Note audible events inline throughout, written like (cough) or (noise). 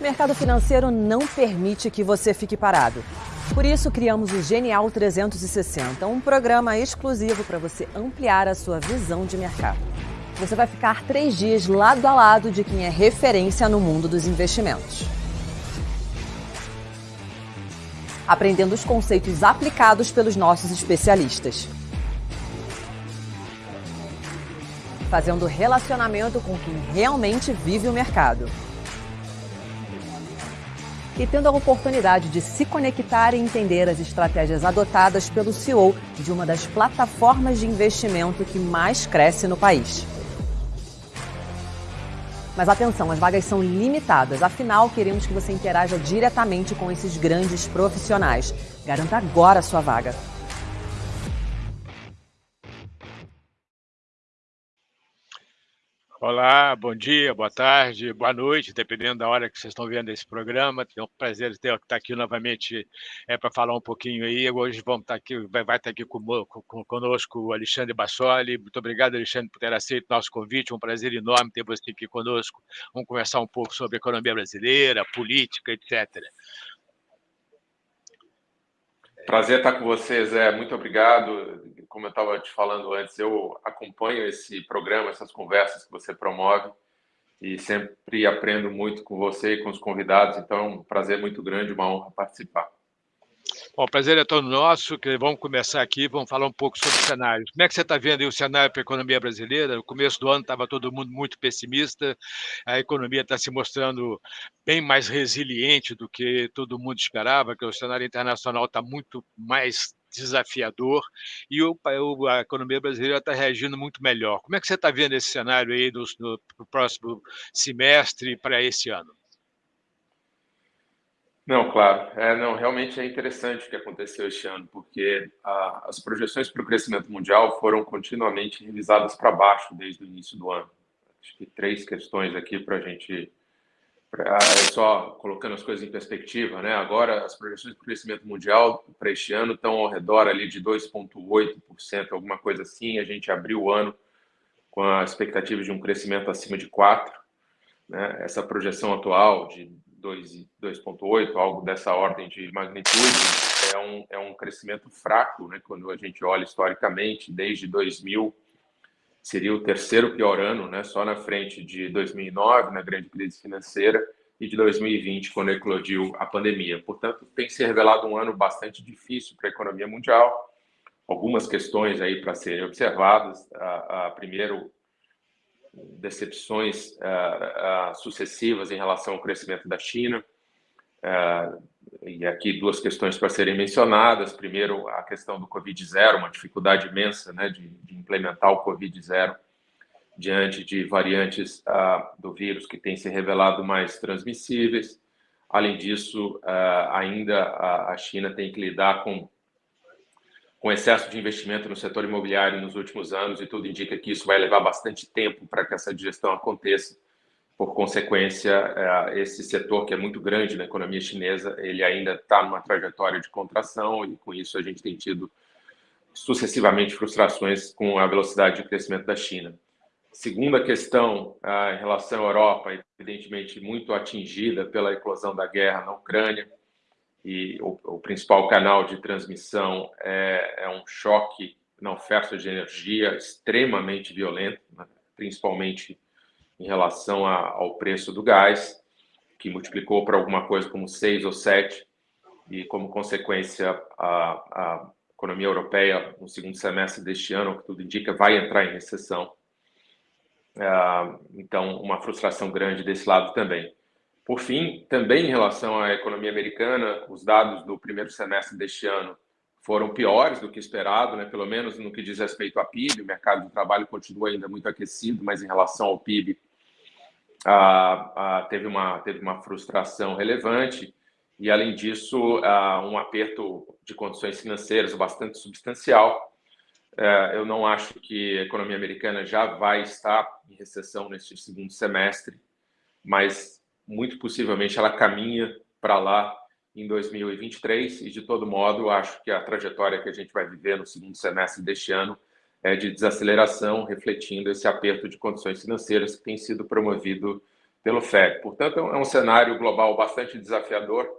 O mercado financeiro não permite que você fique parado. Por isso, criamos o Genial 360, um programa exclusivo para você ampliar a sua visão de mercado. Você vai ficar três dias lado a lado de quem é referência no mundo dos investimentos. Aprendendo os conceitos aplicados pelos nossos especialistas. Fazendo relacionamento com quem realmente vive o mercado e tendo a oportunidade de se conectar e entender as estratégias adotadas pelo CEO de uma das plataformas de investimento que mais cresce no país. Mas atenção, as vagas são limitadas, afinal, queremos que você interaja diretamente com esses grandes profissionais. Garanta agora a sua vaga. Olá, bom dia, boa tarde, boa noite, dependendo da hora que vocês estão vendo esse programa. É um prazer ter estar aqui novamente é, para falar um pouquinho aí. Hoje vamos estar aqui, vai, vai estar aqui com, com, conosco o Alexandre Bassoli. Muito obrigado, Alexandre, por ter aceito o nosso convite. Um prazer enorme ter você aqui conosco. Vamos conversar um pouco sobre economia brasileira, política, etc. Prazer estar com vocês, é. Muito obrigado. Como eu estava te falando antes, eu acompanho esse programa, essas conversas que você promove e sempre aprendo muito com você e com os convidados. Então, é um prazer muito grande, uma honra participar. Bom, o prazer é todo nosso. Que vamos começar aqui, vamos falar um pouco sobre o cenário. Como é que você está vendo o cenário para a economia brasileira? No começo do ano estava todo mundo muito pessimista, a economia está se mostrando bem mais resiliente do que todo mundo esperava, que o cenário internacional está muito mais desafiador e o, a economia brasileira está reagindo muito melhor. Como é que você está vendo esse cenário aí no, no próximo semestre para esse ano? Não, claro. É, não, realmente é interessante o que aconteceu este ano, porque a, as projeções para o crescimento mundial foram continuamente revisadas para baixo desde o início do ano. Acho que três questões aqui para a gente. Pra, é só colocando as coisas em perspectiva, né? Agora, as projeções para o crescimento mundial para este ano estão ao redor ali de 2,8%, alguma coisa assim. A gente abriu o ano com a expectativa de um crescimento acima de 4%. Né? Essa projeção atual de 2,8, algo dessa ordem de magnitude, é um, é um crescimento fraco, né? quando a gente olha historicamente, desde 2000, seria o terceiro pior ano, né? só na frente de 2009, na grande crise financeira, e de 2020, quando eclodiu a pandemia. Portanto, tem se revelado um ano bastante difícil para a economia mundial. Algumas questões aí para serem observadas. A, a, primeiro, decepções uh, uh, sucessivas em relação ao crescimento da China. Uh, e aqui duas questões para serem mencionadas. Primeiro, a questão do Covid-0, uma dificuldade imensa né, de, de implementar o Covid-0 diante de variantes do vírus que têm se revelado mais transmissíveis. Além disso, ainda a China tem que lidar com com excesso de investimento no setor imobiliário nos últimos anos e tudo indica que isso vai levar bastante tempo para que essa digestão aconteça. Por consequência, é, esse setor que é muito grande na economia chinesa, ele ainda está numa trajetória de contração e com isso a gente tem tido sucessivamente frustrações com a velocidade de crescimento da China. Segunda questão, em relação à Europa, evidentemente muito atingida pela eclosão da guerra na Ucrânia, e o, o principal canal de transmissão é, é, um choque na oferta de energia extremamente violento, né? principalmente em relação a, ao preço do gás, que multiplicou para alguma coisa como 6 ou 7, e como consequência a, a economia europeia no segundo semestre deste ano, que tudo indica, vai entrar em recessão. Ah, então, uma frustração grande desse lado também. Por fim, também em relação à economia americana, os dados do primeiro semestre deste ano foram piores do que esperado, né? pelo menos no que diz respeito à PIB. O mercado de trabalho continua ainda muito aquecido, mas em relação ao PIB, ah, ah, teve, uma, teve uma frustração relevante. E, além disso, ah, um aperto de condições financeiras bastante substancial. Eh, eu não acho que a economia americana já vai estar em recessão neste segundo semestre, mas muito possivelmente ela caminha para lá em 2023 e de todo modo acho que a trajetória que a gente vai viver no segundo semestre deste ano é de desaceleração, refletindo esse aperto de condições financeiras que tem sido promovido pelo FED. Portanto, é um cenário global bastante desafiador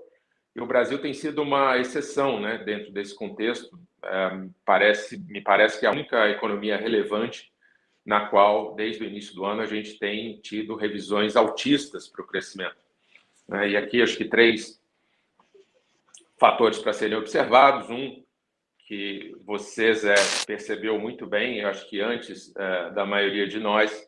e o Brasil tem sido uma exceção né, dentro desse contexto. É, parece, me parece que é a única economia relevante na qual, desde o início do ano, a gente tem tido revisões altistas para o crescimento. Né? E aqui, acho que três fatores para serem observados. Um, que vocês é, percebeu muito bem, eu acho que antes é, da maioria de nós,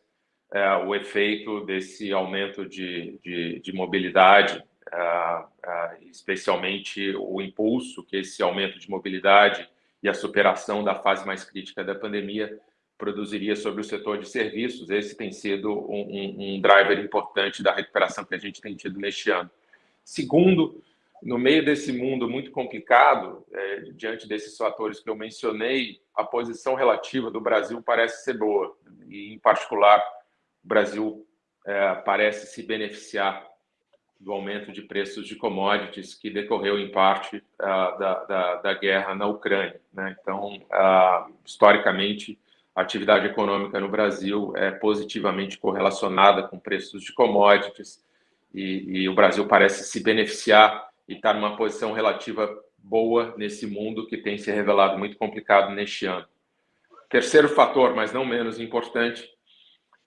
é, o efeito desse aumento de, de, de mobilidade, é, é, especialmente o impulso que esse aumento de mobilidade e a superação da fase mais crítica da pandemia produziria sobre o setor de serviços. Esse tem sido um, um, um driver importante da recuperação que a gente tem tido neste ano. Segundo, no meio desse mundo muito complicado, é, diante desses fatores que eu mencionei, a posição relativa do Brasil parece ser boa. E, em particular, o Brasil é, parece se beneficiar do aumento de preços de commodities que decorreu, em parte, da, da, da guerra na Ucrânia. Né? Então, historicamente, a atividade econômica no Brasil é positivamente correlacionada com preços de commodities e, e o Brasil parece se beneficiar e está numa posição relativa boa nesse mundo que tem se revelado muito complicado neste ano. Terceiro fator, mas não menos importante,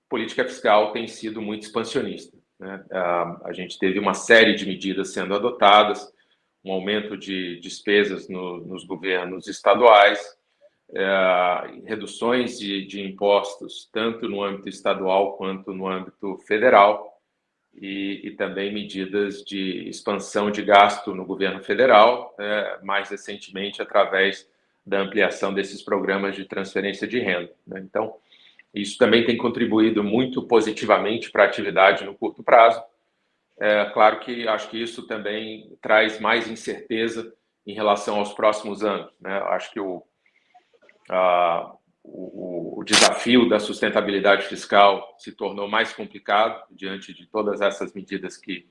política fiscal tem sido muito expansionista. Né? A gente teve uma série de medidas sendo adotadas, um aumento de despesas no, nos governos estaduais, é, reduções de, de impostos, tanto no âmbito estadual quanto no âmbito federal, e, e, também medidas de expansão de gasto no governo federal, é, mais recentemente através da ampliação desses programas de transferência de renda. Né? Então, isso também tem contribuído muito positivamente para a atividade no curto prazo. É claro que acho que isso também traz mais incerteza em relação aos próximos anos. Né? Acho que o, a, o, o, desafio da sustentabilidade fiscal se tornou mais complicado diante de todas essas medidas que,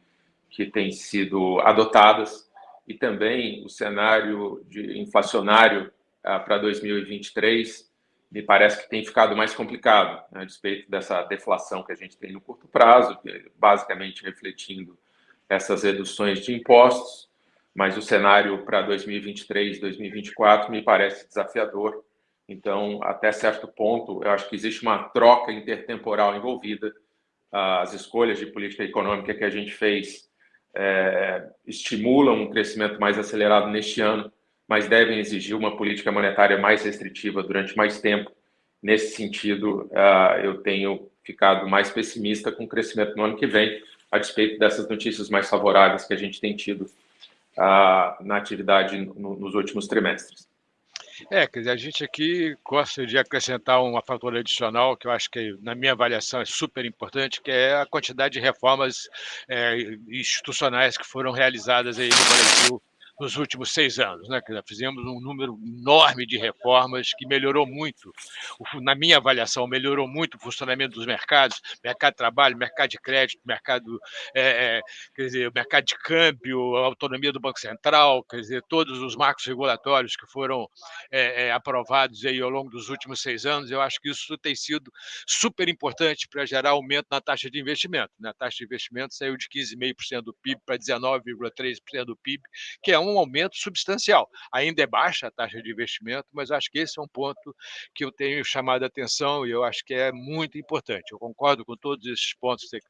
que têm sido adotadas e também o cenário de inflacionário ah, para 2023 me parece que tem ficado mais complicado, né, a despeito dessa deflação que a gente tem no curto prazo, basicamente refletindo essas reduções de impostos, mas o cenário para 2023, 2024 me parece desafiador então, até certo ponto, eu acho que existe uma troca intertemporal envolvida. As escolhas de política econômica que a gente fez é, estimulam um crescimento mais acelerado neste ano, mas devem exigir uma política monetária mais restritiva durante mais tempo. Nesse sentido, uh, eu tenho ficado mais pessimista com o crescimento no ano que vem, a despeito dessas notícias mais favoráveis que a gente tem tido uh, na atividade no, nos últimos trimestres. É, quer dizer, a gente aqui gosta de acrescentar uma fator adicional que eu acho que, na minha avaliação, é super importante, que é a quantidade de reformas é, institucionais que foram realizadas aí no Brasil nos últimos seis anos. Né? Fizemos um número enorme de reformas que melhorou muito, na minha avaliação, melhorou muito o funcionamento dos mercados, mercado de trabalho, mercado de crédito, mercado, é, quer dizer, mercado de câmbio, a autonomia do Banco Central, quer dizer, todos os marcos regulatórios que foram é, é aprovados aí ao longo dos últimos seis anos, eu acho que isso tem sido super importante para gerar aumento na taxa de investimento. Né? A taxa de investimento saiu de 15,5% do PIB para 19,3% do PIB, que é um um aumento substancial. Ainda é baixa a taxa de investimento, mas acho que esse é um ponto que eu tenho chamado a atenção e eu acho que é muito importante. Eu concordo com todos esses pontos que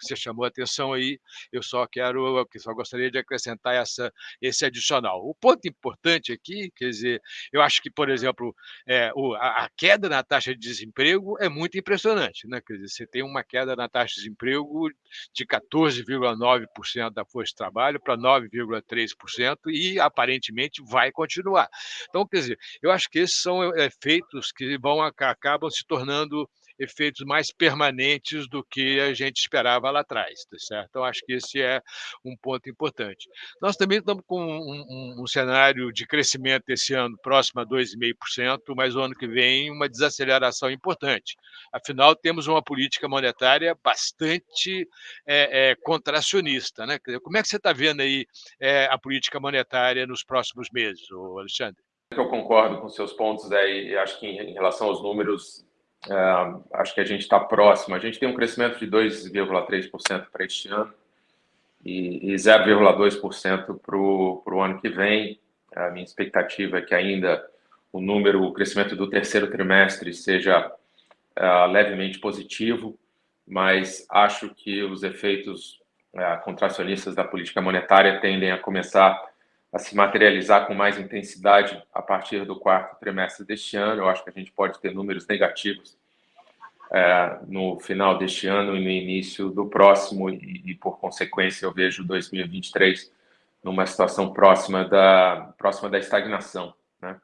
você chamou a atenção aí, eu só quero, eu só gostaria de acrescentar essa, esse adicional. O ponto importante aqui, quer dizer, eu acho que, por exemplo, é, a, queda na taxa de desemprego é muito impressionante, né? Quer dizer, você tem uma queda na taxa de desemprego de 14,9% da força de trabalho para 9,3% e aparentemente vai continuar. Então, quer dizer, eu acho que esses são efeitos que vão acabam se tornando efeitos mais permanentes do que a gente esperava lá atrás, tá certo? Então, acho que esse é um ponto importante. Nós também estamos com um, um, um cenário de crescimento esse ano próximo a 2,5%, mas o ano que vem uma desaceleração importante. Afinal, temos uma política monetária bastante é, é, contracionista. Né? Como é que você está vendo aí é, a política monetária nos próximos meses, Alexandre? Eu concordo com seus pontos, né? e acho que em relação aos números Uh, acho que a gente está próximo. A gente tem um crescimento de 2,3% para este ano e, e 0,2% para o ano que vem. A minha expectativa é que ainda o número, o crescimento do terceiro trimestre seja uh, levemente positivo, mas acho que os efeitos uh, contracionistas da política monetária tendem a começar a se materializar com mais intensidade a partir do quarto trimestre deste ano. Eu acho que a gente pode ter números negativos é, no final deste ano e no início do próximo, e, e, por consequência eu vejo 2023 numa situação próxima da, próxima da estagnação. Né?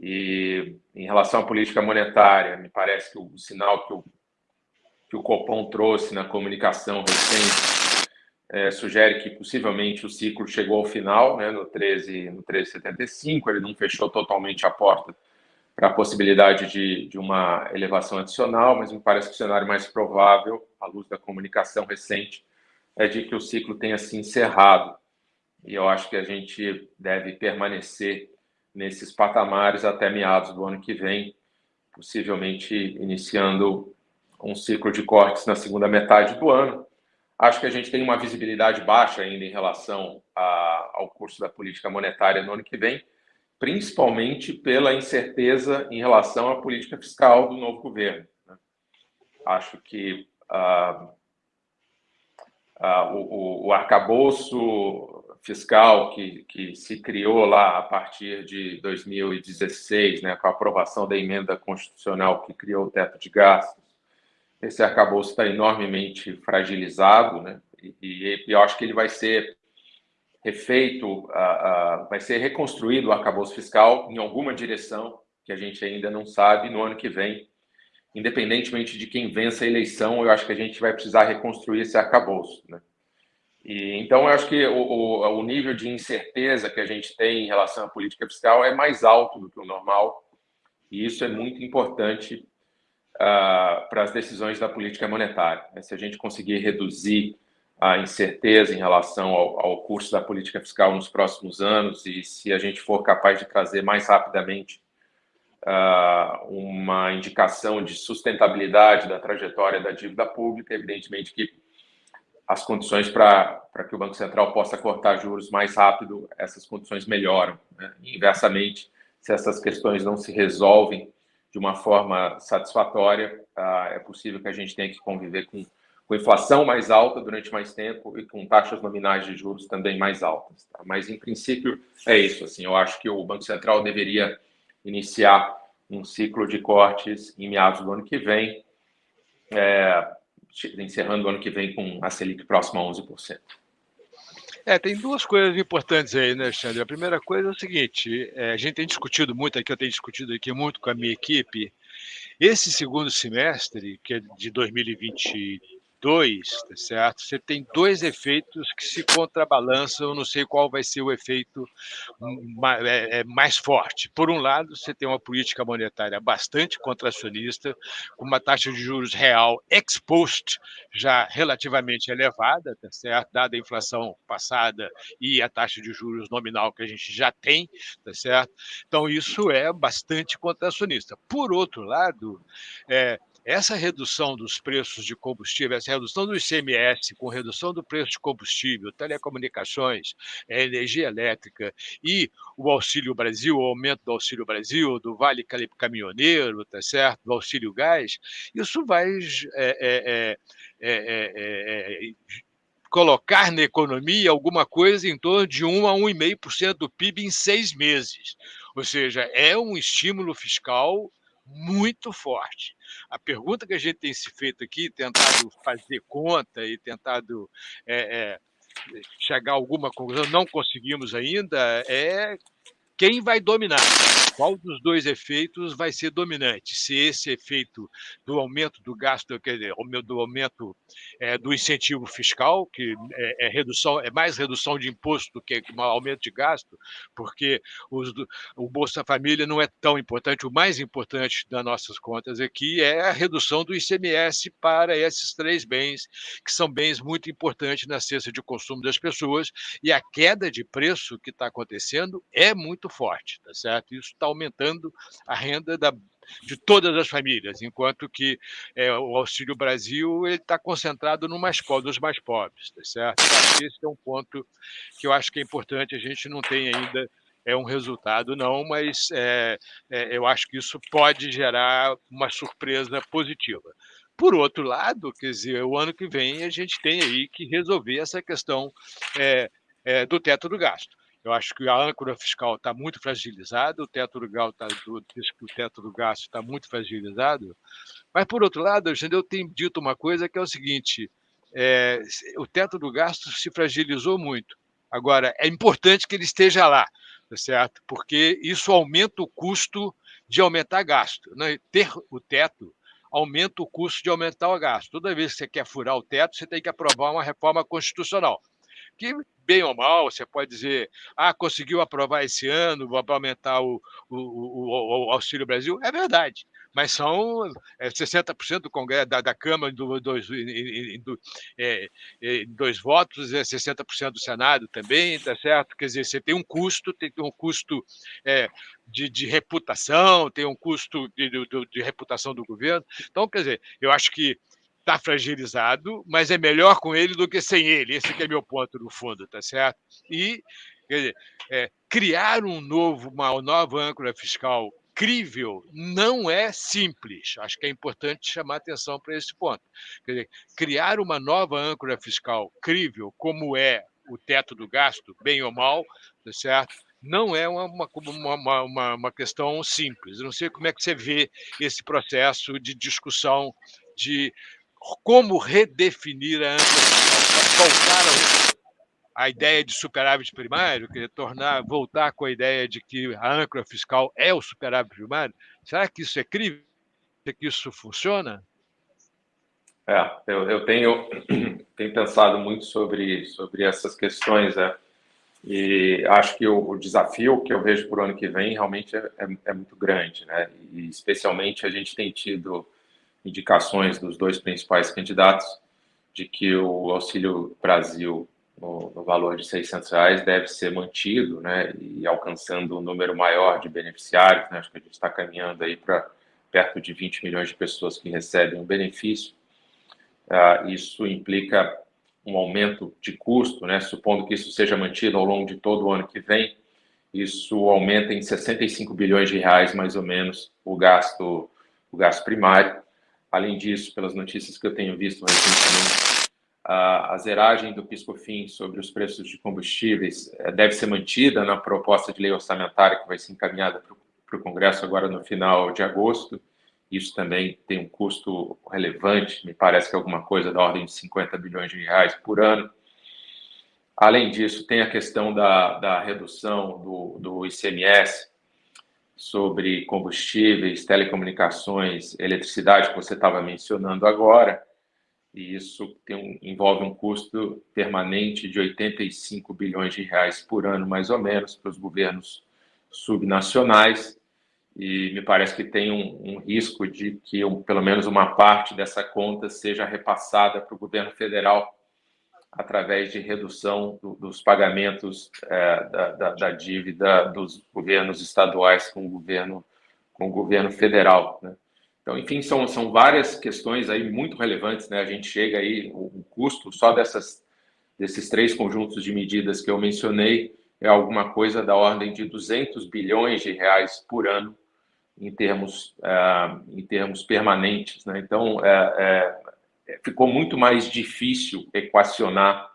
E em relação à política monetária, me parece que o, o sinal que o, que o Copom trouxe na comunicação recente é, sugere que possivelmente o ciclo chegou ao final, né, no 13, no 1375, ele não fechou totalmente a porta para a possibilidade de, de uma elevação adicional, mas me parece que o cenário mais provável, à luz da comunicação recente, é de que o ciclo tenha se encerrado. E eu acho que a gente deve permanecer nesses patamares até meados do ano que vem, possivelmente iniciando um ciclo de cortes na segunda metade do ano. Acho que a gente tem uma visibilidade baixa ainda em relação a, ao curso da política monetária no ano que vem, principalmente pela incerteza em relação à política fiscal do novo governo. Né? Acho que ah, ah, o, o arcabouço fiscal que, que se criou lá a partir de 2016, né, com a aprovação da emenda constitucional que criou o teto de gastos, esse arcabouço está enormemente fragilizado, né, e, e eu acho que ele vai ser refeito, uh, vai ser reconstruído o arcabouço fiscal em alguma direção que a gente ainda não sabe no ano que vem. Independentemente de quem vença a eleição, eu acho que a gente vai precisar reconstruir esse arcabouço. Né? E, então, eu acho que o, o, o nível de incerteza que a gente tem em relação à política fiscal é mais alto do que o normal, e isso é muito importante uh, para as decisões da política monetária. Né? Se a gente conseguir reduzir a incerteza em relação ao, ao curso da política fiscal nos próximos anos e se a gente for capaz de trazer mais rapidamente uh, uma indicação de sustentabilidade da trajetória da dívida pública, evidentemente que as condições para que o Banco Central possa cortar juros mais rápido, essas condições melhoram. Né? Inversamente, se essas questões não se resolvem de uma forma satisfatória, uh, é possível que a gente tenha que conviver com com inflação mais alta durante mais tempo e com taxas nominais de juros também mais altas. Tá? Mas, em princípio, é isso. Assim, eu acho que o Banco Central deveria iniciar um ciclo de cortes em meados do ano que vem, é, encerrando o ano que vem com a Selic próxima a 11%. É, tem duas coisas importantes aí, né, Alexandre? A primeira coisa é o seguinte: é, a gente tem discutido muito aqui, eu tenho discutido aqui muito com a minha equipe. Esse segundo semestre, que é de 2020 dois, tá certo? Você tem dois efeitos que se contrabalançam, não sei qual vai ser o efeito é, é, mais forte. Por um lado, você tem uma política monetária bastante contracionista, com uma taxa de juros real ex post já relativamente elevada, tá certo? Dada a inflação passada e a taxa de juros nominal que a gente já tem, tá certo? Então, isso é bastante contracionista. Por outro lado, é, essa redução dos preços de combustível, essa redução do ICMS, com redução do preço de combustível, telecomunicações, eh, energia elétrica e o Auxílio Brasil, o aumento do Auxílio Brasil, do Vale Caminhoneiro, tá certo? do Auxílio Gás, isso vai é, é, é, colocar na economia alguma coisa em torno de 1 a 1,5% do PIB em seis meses. Ou seja, é um estímulo fiscal muito forte. A pergunta que a gente tem se feito aqui, tentado fazer conta e tentado é, é, chegar a alguma conclusão, não conseguimos ainda, é quem vai dominar? Qual dos dois efeitos vai ser dominante? Se esse efeito do aumento do gasto, quer dizer, do aumento é, do incentivo fiscal, que é, é, redução, é mais redução de imposto do que um aumento de gasto, porque os, o Bolsa Família não é tão importante. O mais importante das nossas contas aqui é a redução do ICMS para esses três bens, que são bens muito importantes na cesta de consumo das pessoas, e a queda de preço que está acontecendo é muito muito forte, tá certo? Isso está aumentando a renda da, de todas as famílias, enquanto que é, o Auxílio Brasil está concentrado no mais, nos mais pobres, tá certo? Esse é um ponto que eu acho que é importante, a gente não tem ainda é um resultado, não, mas é, é, eu acho que isso pode gerar uma surpresa positiva. Por outro lado, quer dizer, o ano que vem a gente tem aí que resolver essa questão é, é, do teto do gasto. Eu acho que a âncora fiscal está muito fragilizada, o teto do, tá, o teto do gasto está muito fragilizado, mas, por outro lado, eu tenho dito uma coisa que é o seguinte, é, o teto do gasto se fragilizou muito. Agora, é importante que ele esteja lá, tá certo? Porque isso aumenta o custo de aumentar gasto. Né? Ter o teto aumenta o custo de aumentar o gasto. Toda vez que você quer furar o teto, você tem que aprovar uma reforma constitucional. Que, bem ou mal, você pode dizer, ah, conseguiu aprovar esse ano para aumentar o, o, o, o Auxílio Brasil. É verdade mas são 60% é, do Congresso, da, da Câmara do, dois, do, é, em dois votos, é 60% do Senado também, tá certo? Quer dizer, você tem um custo, tem um custo é, de, de, reputação, tem um custo de, de, de reputação do governo. Então, quer dizer, eu acho que está fragilizado, mas é melhor com ele do que sem ele. Esse é meu ponto no fundo, tá certo? E dizer, é, criar um novo, uma nova âncora fiscal crível não é simples. Acho que é importante chamar atenção para esse ponto. Dizer, criar uma nova âncora fiscal crível, como é o teto do gasto, bem ou mal, tá certo? não é uma, uma, uma, uma, questão simples. Eu não sei como é que você vê esse processo de discussão de como redefinir a voltar a ideia de superávit primário, querer tornar, voltar com a ideia de que a âncora fiscal é o superávit primário, será que isso é crível? Será que isso funciona? É, eu, eu tenho, (clears throat) tenho pensado muito sobre, sobre essas questões, né? e acho que o, o desafio que eu vejo para o ano que vem realmente é, é, é muito grande, né? E especialmente a gente tem tido indicações dos dois principais candidatos de que o Auxílio Brasil no, valor de 600 reais deve ser mantido, né, e alcançando um número maior de beneficiários, né, acho que a gente está caminhando aí para perto de 20 milhões de pessoas que recebem o um benefício, uh, isso implica um aumento de custo, né, supondo que isso seja mantido ao longo de todo o ano que vem, isso aumenta em 65 bilhões de reais, mais ou menos, o gasto, o gasto primário. Além disso, pelas notícias que eu tenho visto recentemente, a zeragem do PiscoFins sobre os preços de combustíveis eh, deve ser mantida na proposta de lei orçamentária que vai ser encaminhada para o Congresso agora no final de agosto. Isso também tem um custo relevante, me parece que é alguma coisa da ordem de 50 bilhões de reais por ano. Além disso, tem a questão da, da redução do, do ICMS sobre combustíveis, telecomunicações, eletricidade, que você estava mencionando agora. E isso um, envolve um custo permanente de 85 bilhões de reais por ano, mais ou menos, para os governos subnacionais, e me parece que tem um, um risco de que um, pelo menos uma parte dessa conta seja repassada para o governo federal através de redução do, dos pagamentos é, da, da, da, dívida dos governos estaduais com o governo, com o governo federal. Né? Então, enfim, são, são várias questões aí muito relevantes, né? A gente chega aí, o, o custo só dessas, desses três conjuntos de medidas que eu mencionei é alguma coisa da ordem de 200 bilhões de reais por ano em termos, uh, em termos permanentes, né? Então, é, é, ficou muito mais difícil equacionar,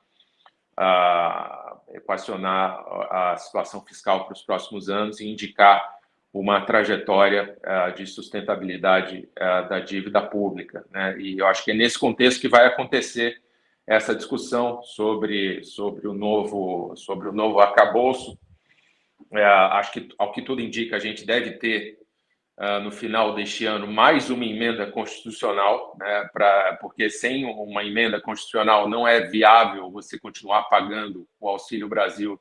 uh, equacionar a situação fiscal para os próximos anos e indicar uma trajetória de sustentabilidade da dívida pública. Né? E eu acho que é nesse contexto que vai acontecer essa discussão sobre, sobre, o, novo, sobre o novo arcabouço. Uh, acho que, ao que tudo indica, a gente deve ter, no final deste ano, mais uma emenda constitucional, né? pra, porque sem uma emenda constitucional não é viável você continuar pagando o Auxílio Brasil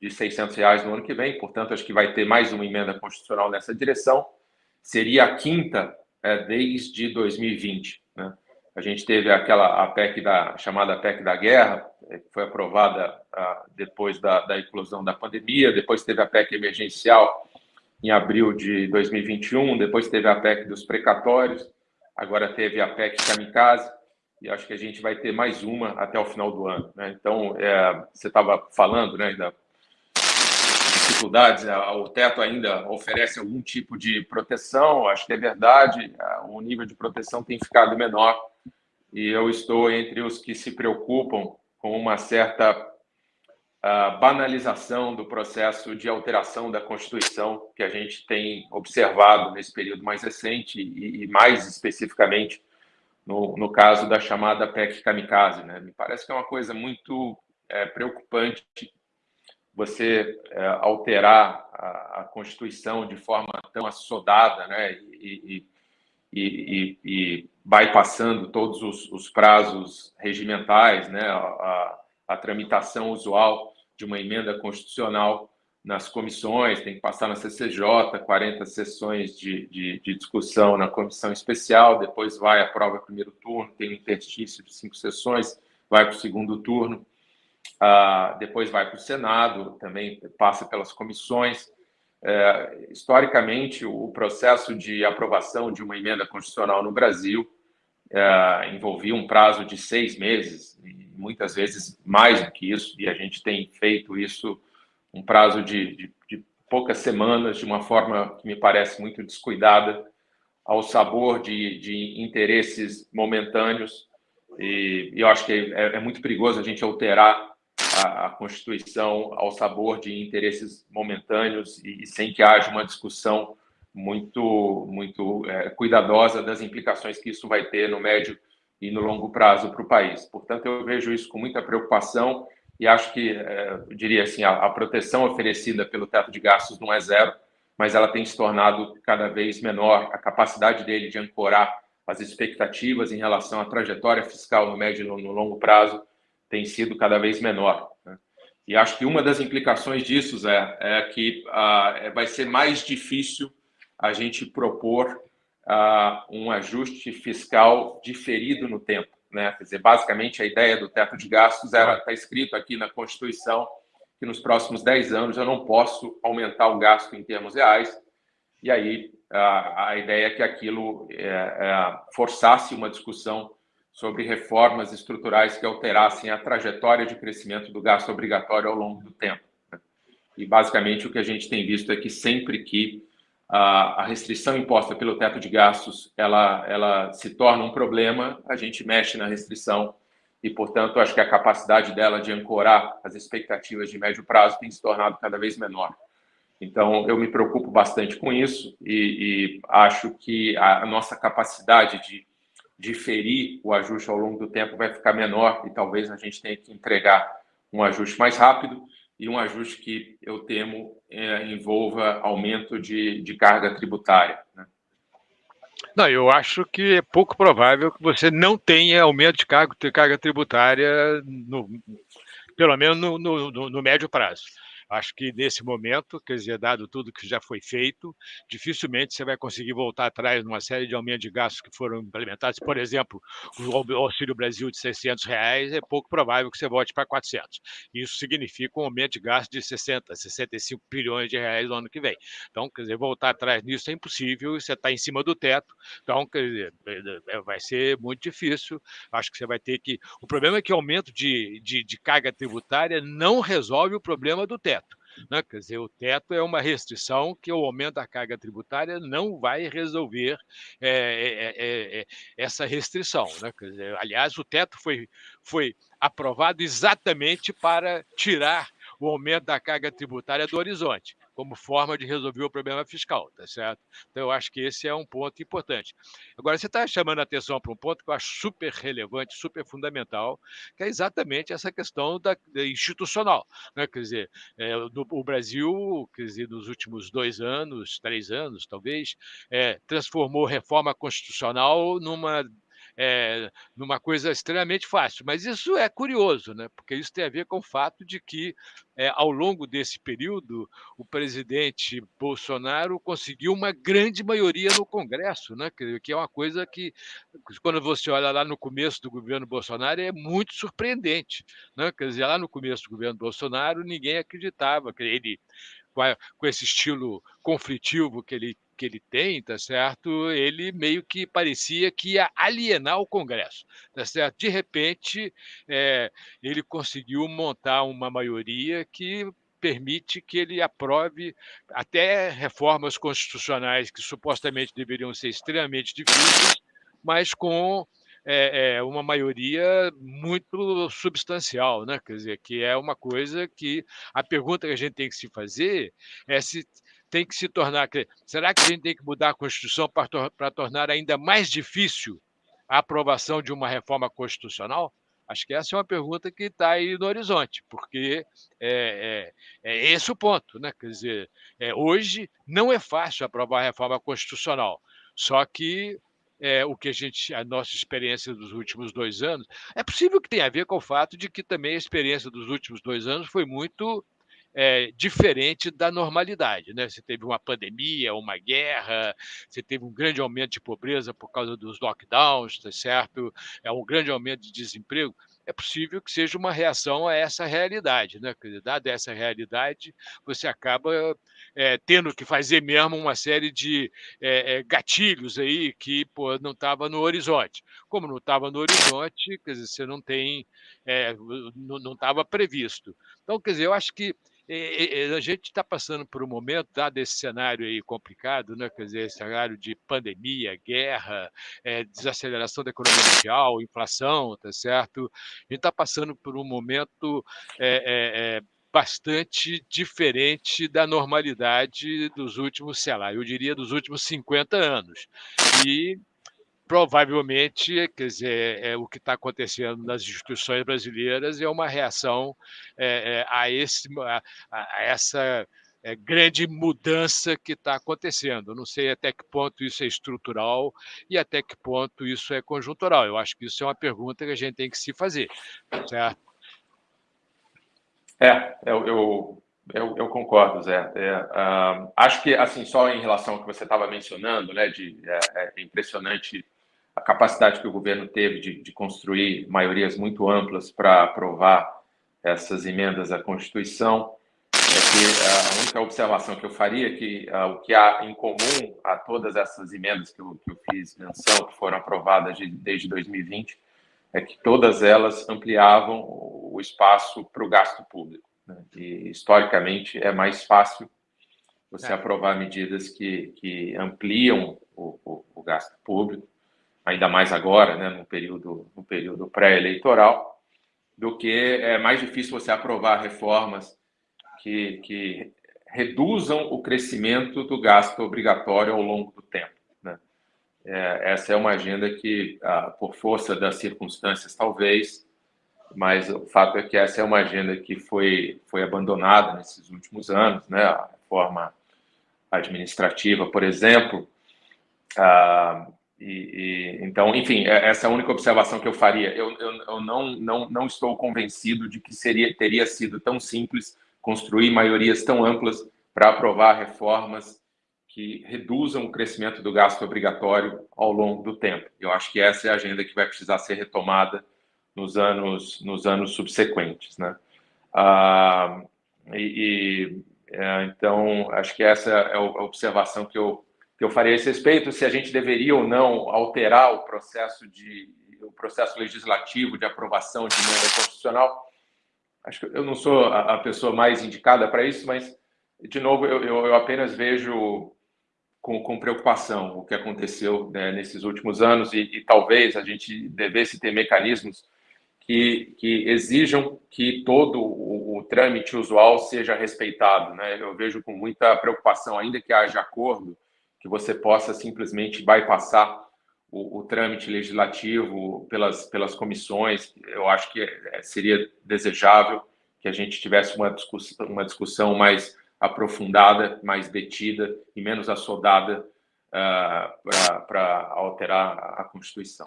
de 600 reais no ano que vem, portanto, acho que vai ter mais uma emenda constitucional nessa direção. Seria a quinta é, desde 2020. Né? A gente teve aquela a PEC da chamada PEC da guerra, é, que foi aprovada ah, depois da, da inclusão da pandemia, depois teve a PEC emergencial em abril de 2021, depois teve a PEC dos precatórios, agora teve a PEC Kamikaze, e acho que a gente vai ter mais uma até o final do ano. Né? Então, é, você estava falando né, da dificuldades, o teto ainda oferece algum tipo de proteção, acho que é verdade, o nível de proteção tem ficado menor, e eu estou entre os que se preocupam com uma certa uh, banalização do processo de alteração da Constituição que a gente tem observado nesse período mais recente e, e mais especificamente no, no, caso da chamada PEC Kamikaze. Né? Me parece que é uma coisa muito é, preocupante você é, alterar a, a, Constituição de forma tão assodada né? e, e, e, e bypassando todos os, os, prazos regimentais, né? a, a tramitação usual de uma emenda constitucional nas comissões, tem que passar na CCJ, 40 sessões de, de, de, discussão na comissão especial, depois vai, aprova primeiro turno, tem um interstício de cinco sessões, vai para o segundo turno, ah, depois vai para o Senado, também passa pelas comissões. É, historicamente, o processo de aprovação de uma emenda constitucional no Brasil é, envolvia um prazo de seis meses, muitas vezes mais do que isso, e a gente tem feito isso um prazo de, de, de poucas semanas, de uma forma que me parece muito descuidada, ao sabor de, de interesses momentâneos, e, e eu acho que é, é, muito perigoso a gente alterar a, a, Constituição ao sabor de interesses momentâneos e, e sem que haja uma discussão muito, muito é, cuidadosa das implicações que isso vai ter no médio e no longo prazo para o país. Portanto, eu vejo isso com muita preocupação e acho que, é, eu diria assim, a, proteção oferecida pelo teto de gastos não é zero, mas ela tem se tornado cada vez menor. A capacidade dele de ancorar as expectativas em relação à trajetória fiscal no médio e no longo prazo tem sido cada vez menor. Né? E acho que uma das implicações disso é, é que ah, vai ser mais difícil a gente propor uh, um ajuste fiscal diferido no tempo. Né? Quer dizer, basicamente, a ideia do teto de gastos está escrito aqui na Constituição que nos próximos 10 anos eu não posso aumentar o gasto em termos reais, e aí a, a ideia é que aquilo é, é, forçasse uma discussão sobre reformas estruturais que alterassem a trajetória de crescimento do gasto obrigatório ao longo do tempo. Né? E, basicamente, o que a gente tem visto é que sempre que a, a restrição imposta pelo teto de gastos ela, ela se torna um problema, a gente mexe na restrição e, portanto, acho que a capacidade dela de ancorar as expectativas de médio prazo tem se tornado cada vez menor. Então, eu me preocupo bastante com isso e, e acho que a, nossa capacidade de diferir o ajuste ao longo do tempo vai ficar menor e talvez a gente tenha que entregar um ajuste mais rápido e um ajuste que eu temo é, envolva aumento de, de carga tributária. Né? Não, eu acho que é pouco provável que você não tenha aumento de carga, de carga tributária, no, pelo menos no, no, no médio prazo. Acho que nesse momento, quer dizer, dado tudo que já foi feito, dificilmente você vai conseguir voltar atrás numa série de aumentos de gastos que foram implementados. Por exemplo, o Auxílio Brasil de 600 reais é pouco provável que você volte para 400. Isso significa um aumento de gasto de 60, 65 bilhões de reais no ano que vem. Então, quer dizer, voltar atrás nisso é impossível, você está em cima do teto. Então, quer dizer, é, é, vai ser muito difícil. Acho que você vai ter que. O problema é que o aumento de, de, de carga tributária não resolve o problema do teto. Né? Quer dizer, o teto é uma restrição que o aumento da carga tributária não vai resolver é, é, é, essa restrição. Né? Quer dizer, aliás, o teto foi, foi aprovado exatamente para tirar o aumento da carga tributária do horizonte como forma de resolver o problema fiscal, tá certo? Então, eu acho que esse é um ponto importante. Agora, você está chamando a atenção para um ponto que eu acho super relevante, super fundamental, que é exatamente essa questão da, da institucional. Né? Quer dizer, é, no, o Brasil, quer dizer, nos últimos dois anos, três anos, talvez, é, transformou reforma constitucional numa é, numa coisa extremamente fácil. Mas isso é curioso, né? porque isso tem a ver com o fato de que, é, ao longo desse período, o presidente Bolsonaro conseguiu uma grande maioria no Congresso, né? que é uma coisa que, quando você olha lá no começo do governo Bolsonaro, é muito surpreendente. Né? Quer dizer, lá no começo do governo Bolsonaro, ninguém acreditava que ele com, esse estilo conflitivo que ele que ele tem, tá certo? Ele meio que parecia que ia alienar o Congresso, tá certo? De repente, é, ele conseguiu montar uma maioria que permite que ele aprove até reformas constitucionais que supostamente deveriam ser extremamente difíceis, mas com é, é, uma maioria muito substancial, né? Quer dizer, que é uma coisa que a pergunta que a gente tem que se fazer é se tem que se tornar. Será que a gente tem que mudar a Constituição para, para tornar ainda mais difícil a aprovação de uma reforma constitucional? Acho que essa é uma pergunta que está aí no horizonte, porque é, é, é, esse o ponto. Né? Quer dizer, é, hoje não é fácil aprovar a reforma constitucional, só que é, o que a gente, a nossa experiência dos últimos dois anos, é possível que tenha a ver com o fato de que também a experiência dos últimos dois anos foi muito é, diferente da normalidade. Né? Você teve uma pandemia, uma guerra, você teve um grande aumento de pobreza por causa dos lockdowns, tá certo? É um grande aumento de desemprego é possível que seja uma reação a essa realidade. Né? Dada essa realidade, você acaba é, tendo que fazer mesmo uma série de é, gatilhos aí que pô, não estava no horizonte. Como não estava no horizonte, quer dizer, você não tem, é, não estava previsto. Então, quer dizer, eu acho que a gente está passando por um momento, dado esse cenário aí complicado, né? quer dizer, cenário de pandemia, guerra, é, desaceleração da economia mundial, inflação, tá certo? A gente está passando por um momento é, é, bastante diferente da normalidade dos últimos, sei lá, eu diria dos últimos 50 anos. E provavelmente, quer dizer, é, o que está acontecendo nas instituições brasileiras é uma reação é, é, a, esse, a, a essa é, grande mudança que está acontecendo. não sei até que ponto isso é estrutural e até que ponto isso é conjuntural. Eu acho que isso é uma pergunta que a gente tem que se fazer, certo? É, eu, eu, eu, eu concordo, Zé. É, uh, acho que, assim, só em relação ao que você estava mencionando, né, de é, é impressionante a capacidade que o governo teve de, de construir maiorias muito amplas para aprovar essas emendas à Constituição, é que a única observação que eu faria é que uh, o que há em comum a todas essas emendas que eu, que eu fiz menção, que foram aprovadas de, desde 2020, é que todas elas ampliavam o espaço para o gasto público. Né? E, historicamente, é mais fácil você é. aprovar medidas que, que ampliam o, o, o gasto público ainda mais agora, né, no período, no período pré-eleitoral, do que é mais difícil você aprovar reformas que, que reduzam o crescimento do gasto obrigatório ao longo do tempo. Né? É, essa é uma agenda que, ah, por força das circunstâncias, talvez, mas o fato é que essa é uma agenda que foi, foi abandonada nesses últimos anos, né? a reforma administrativa, por exemplo, ah, e, e, então, enfim, é, essa é a única observação que eu faria. Eu, eu, eu não, não, não estou convencido de que seria, teria sido tão simples construir maiorias tão amplas para aprovar reformas que reduzam o crescimento do gasto obrigatório ao longo do tempo. Eu acho que essa é a agenda que vai precisar ser retomada nos anos, nos anos subsequentes. Né? Ah, e, e é, então, acho que essa é a observação que eu, que eu faria a esse respeito, se a gente deveria ou não alterar o processo de o processo legislativo de aprovação de emenda constitucional. Acho que eu não sou a, pessoa mais indicada para isso, mas de novo eu, eu apenas vejo com, com, preocupação o que aconteceu né, nesses últimos anos e, e, talvez a gente devesse ter mecanismos que, que exijam que todo o, o, trâmite usual seja respeitado. Né? Eu vejo com muita preocupação, ainda que haja acordo, que você possa simplesmente bypassar o, o trâmite legislativo pelas, pelas comissões. Eu acho que é, seria desejável que a gente tivesse uma discussão, uma discussão mais aprofundada, mais detida e menos assodada uh, para alterar a Constituição.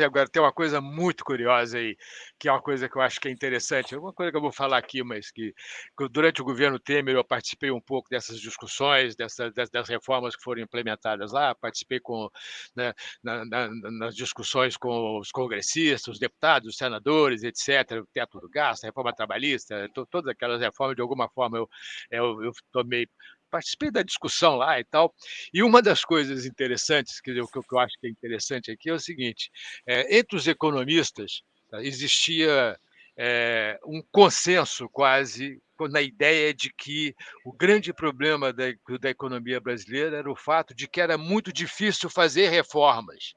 Agora tem uma coisa muito curiosa aí, que é uma coisa que eu acho que é interessante, é uma coisa que eu vou falar aqui, mas que, que durante o governo Temer eu participei um pouco dessas discussões, dessas, das reformas que foram implementadas lá, participei com, né, na, na, nas discussões com os congressistas, os deputados, os senadores, etc., o teto do gasto, a reforma trabalhista, to, todas aquelas reformas, de alguma forma eu, eu, eu tomei participei da discussão lá e tal. E uma das coisas interessantes, que eu, que eu acho que é interessante aqui, é o seguinte: é, entre os economistas tá, existia é, um consenso quase na ideia de que o grande problema da, da economia brasileira era o fato de que era muito difícil fazer reformas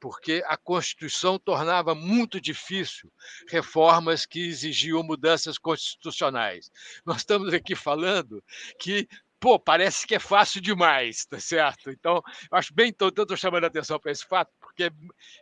porque a Constituição tornava muito difícil reformas que exigiam mudanças constitucionais. Nós estamos aqui falando que pô, parece que é fácil demais, tá certo? Então, eu acho bem, então, estou chamando a atenção para esse fato, porque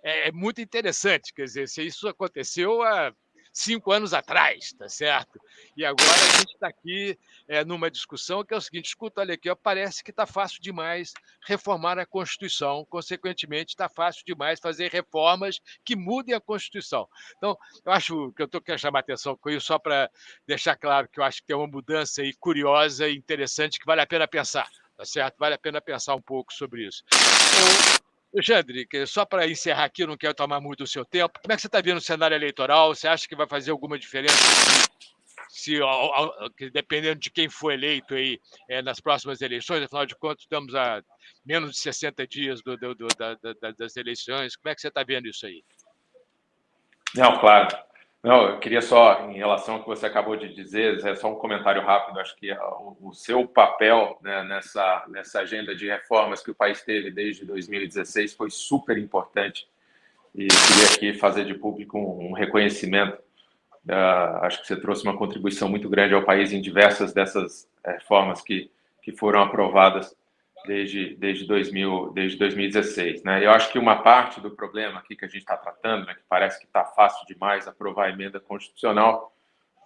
é, é, muito interessante, quer dizer, se isso aconteceu há cinco anos atrás, tá certo? E agora a gente está aqui é, numa discussão que é o seguinte: escuta, olha aqui, ó, parece que está fácil demais reformar a Constituição, consequentemente, está fácil demais fazer reformas que mudem a Constituição. Então, eu acho que eu estou querendo chamar atenção com isso, só para deixar claro que eu acho que tem uma mudança aí curiosa e interessante que vale a pena pensar, tá certo? Vale a pena pensar um pouco sobre isso. Eu, Alexandre, só para encerrar aqui, não quero tomar muito do seu tempo. Como é que você está vendo o cenário eleitoral? Você acha que vai fazer alguma diferença? Se dependendo de quem for eleito aí é, nas próximas eleições, afinal de contas, estamos a menos de 60 dias do, do, do, da, da, das eleições. Como é que você está vendo isso aí? Não, claro. Não, eu queria só, em relação ao que você acabou de dizer, é só um comentário rápido. Acho que o, o seu papel né, nessa, nessa agenda de reformas que o país teve desde 2016 foi super importante. E queria aqui fazer de público um, reconhecimento. Uh, acho que você trouxe uma contribuição muito grande ao país em diversas dessas reformas que, que foram aprovadas desde, desde, 2000, desde 2016. Né? Eu acho que uma parte do problema aqui que a gente está tratando, né, que parece que está fácil demais aprovar a emenda constitucional,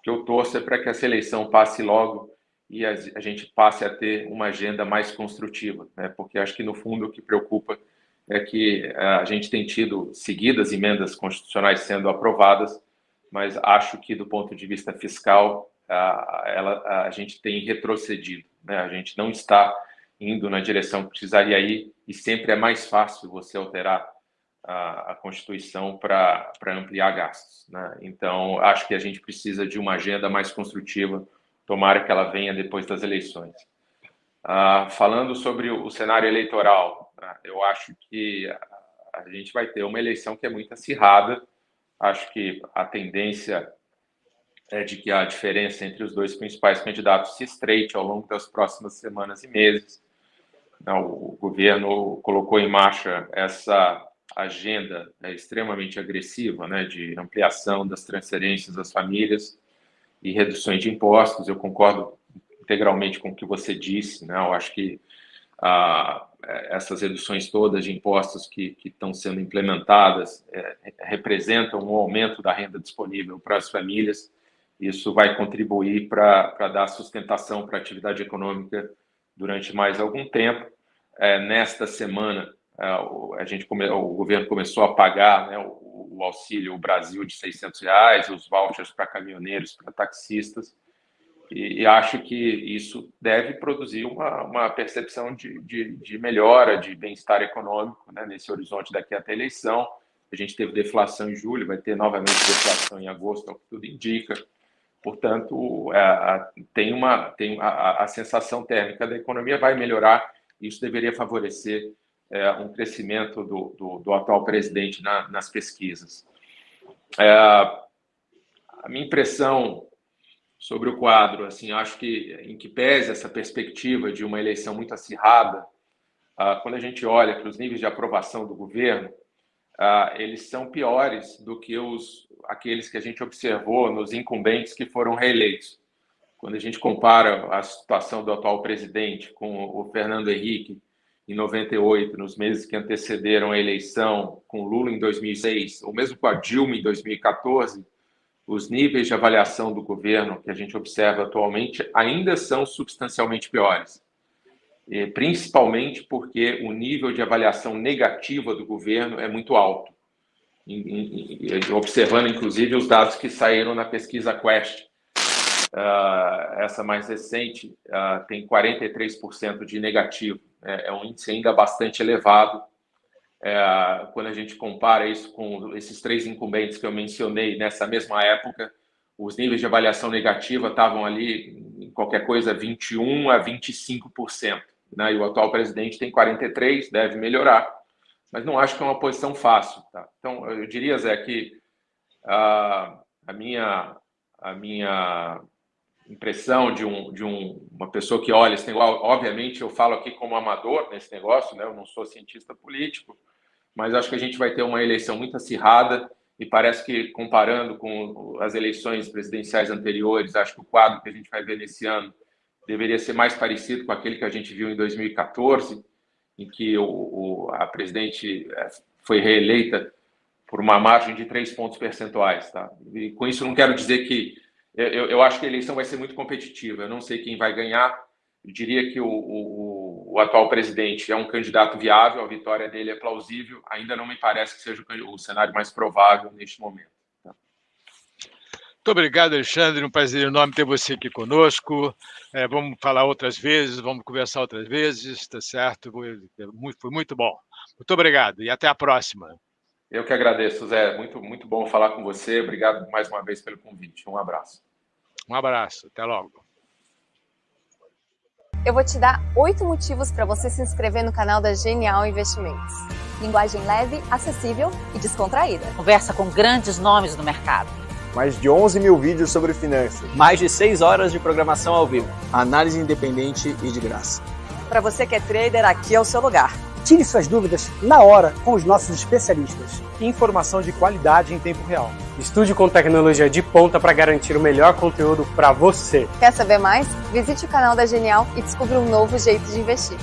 que eu torço é para que essa eleição passe logo e a, gente passe a ter uma agenda mais construtiva, né? porque acho que, no fundo, o que preocupa é que eh, a gente tem tido seguidas emendas constitucionais sendo aprovadas, mas acho que, do ponto de vista fiscal, a, ela, a gente tem retrocedido. Né? A gente não está indo na direção que precisaria ir, e sempre é mais fácil você alterar a, a Constituição para ampliar gastos. Né? Então, acho que a gente precisa de uma agenda mais construtiva, tomara que ela venha depois das eleições. Ah, falando sobre o, cenário eleitoral, né? eu acho que a gente vai ter uma eleição que é muito acirrada, acho que a tendência é de que a diferença entre os dois principais candidatos se estreite ao longo das próximas semanas e meses. O governo colocou em marcha essa agenda né, extremamente agressiva né, de ampliação das transferências às famílias e reduções de impostos. Eu concordo integralmente com o que você disse. Né? Eu acho que ah, essas reduções todas de impostos que, que estão sendo implementadas é, representam um aumento da renda disponível para as famílias. Isso vai contribuir para dar sustentação para a atividade econômica durante mais algum tempo. É, nesta semana, é, a gente come, o governo começou a pagar né, o, o, auxílio Brasil de 600 reais, os vouchers para caminhoneiros, para taxistas, e, e, acho que isso deve produzir uma, uma percepção de, de, de melhora, de bem-estar econômico né, nesse horizonte daqui até a eleição. A gente teve deflação em julho, vai ter novamente deflação em agosto, é o que tudo indica. Portanto, é, tem uma tem a, a, sensação térmica da economia vai melhorar. Isso deveria favorecer é, um crescimento do, do, do atual presidente na, nas pesquisas. É, a minha impressão sobre o quadro, assim, acho que em que pese essa perspectiva de uma eleição muito acirrada, ah, quando a gente olha para os níveis de aprovação do governo, ah, eles são piores do que os aqueles que a gente observou nos incumbentes que foram reeleitos. Quando a gente compara a situação do atual presidente com o Fernando Henrique em 98, nos meses que antecederam a eleição, com Lula em 2006, ou mesmo com a Dilma em 2014, os níveis de avaliação do governo que a gente observa atualmente ainda são substancialmente piores. E, principalmente porque o nível de avaliação negativa do governo é muito alto. observando inclusive os dados que saíram na pesquisa Quest. Uh, essa mais recente uh, tem 43% de negativo. É, é, um índice ainda bastante elevado. É, quando a gente compara isso com esses três incumbentes que eu mencionei nessa mesma época, os níveis de avaliação negativa estavam ali qualquer coisa 21 a 25%. Né? E o atual presidente tem 43, deve melhorar, mas não acho que é uma posição fácil. Tá? Então, eu diria, Zé, que a, a minha a minha impressão de, um, de um, uma pessoa que olha esse negócio, obviamente eu falo aqui como amador nesse negócio, né? eu não sou cientista político, mas acho que a gente vai ter uma eleição muito acirrada e parece que, comparando com as eleições presidenciais anteriores, acho que o quadro que a gente vai ver nesse ano deveria ser mais parecido com aquele que a gente viu em 2014, em que o, o, a presidente eh, foi reeleita por uma margem de três pontos percentuais. Tá? E com isso, não quero dizer que. Eu, eu acho que a eleição vai ser muito competitiva. Eu não sei quem vai ganhar. Eu diria que o, o, o, atual presidente é um candidato viável, a vitória dele é plausível. Ainda não me parece que seja o, cenário mais provável neste momento. Muito obrigado, Alexandre. Um prazer enorme ter você aqui conosco. É, vamos falar outras vezes, vamos conversar outras vezes, tá certo? Foi muito, foi muito bom. Muito obrigado e até a próxima. Eu que agradeço, Zé. Muito, muito bom falar com você. Obrigado mais uma vez pelo convite. Um abraço. Um abraço. Até logo. Eu vou te dar oito motivos para você se inscrever no canal da Genial Investimentos. Linguagem leve, acessível e descontraída. Conversa com grandes nomes do mercado. Mais de 11 mil vídeos sobre finanças. Mais de 6 horas de programação ao vivo. Análise independente e de graça. Para você que é trader, aqui é o seu lugar. Tire suas dúvidas na hora com os nossos especialistas. Informação de qualidade em tempo real. Estude com tecnologia de ponta para garantir o melhor conteúdo para você. Quer saber mais? Visite o canal da Genial e descubra um novo jeito de investir.